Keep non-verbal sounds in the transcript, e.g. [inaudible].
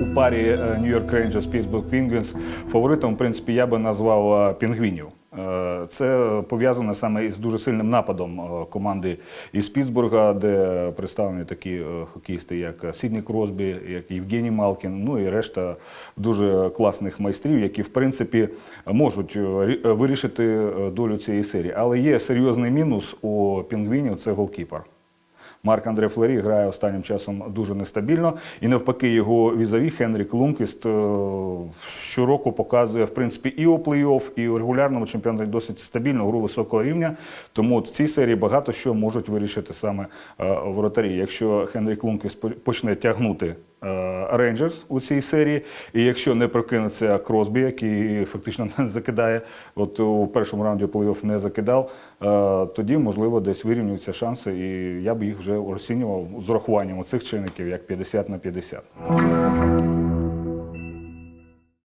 у парі York Rangers Pittsburgh Penguins фаворитом, в принципі, я би назвав е, пінгвінів. Е, Це пов'язано саме із дуже сильним нападом е, команди із Пітсбурга, де представлені такі хокеїсти, як Сідні Кросбі, як Євгеній Малкін, ну і решта дуже класних майстрів, які в принципі можуть вирішити долю цієї серії. Але є серйозний мінус у пінгвінів це голкіпер. Марк Андре Флері грає останнім часом дуже нестабільно, і навпаки, його візаві Хенрік Лунквіст е, щороку показує в принципі і у плей-офф, і у регулярному чемпіонаті досить стабільну гру високого рівня. Тому в цій серії багато що можуть вирішити саме е, воротарі. Якщо Хенрік Лунквіст по- почне тягнути Рейнджерс у цій серії, і якщо не прокинеться Кросбі, який фактично [laughs] не закидає, от у першому раунді плей-офф не закидав, е, тоді можливо десь вирівнюються шанси, і я б їх вже розцінював з урахуванням цих чинників як 50 на 50.